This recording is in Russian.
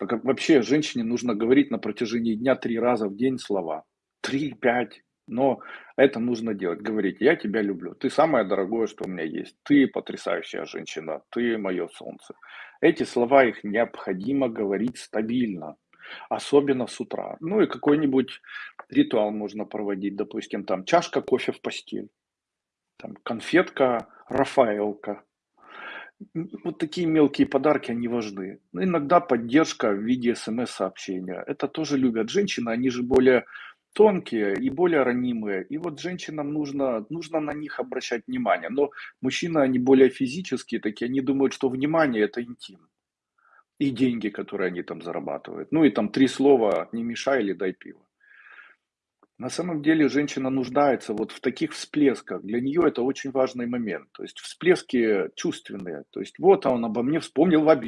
А как вообще женщине нужно говорить на протяжении дня 3 раза в день слова. 3-5, но это нужно делать. Говорить: "Я тебя люблю, ты самое дорогое, что у меня есть, ты потрясающая женщина, ты мое солнце". Эти слова, их необходимо говорить стабильно, особенно с утра. Ну и какой-нибудь ритуал можно проводить, допустим, там чашка кофе в постель, там конфетка "Рафаэлло". Вот такие мелкие подарки, они важны. Ну, иногда поддержка в виде смс-сообщения. Это тоже любят женщины, они же более тонкие и более ранимые. И вот женщинам нужно нужно на них обращать внимание. Но мужчины, они более физические такие, они думают, что внимание- это интим. И деньги, которые они там зарабатывают. Ну и там 3 слова: "Не мешай" или "Дай пива". На самом деле женщина нуждается вот в таких всплесках. Для нее это очень важный момент. То есть всплески чувственные. То есть: "Вот он обо мне вспомнил в обед".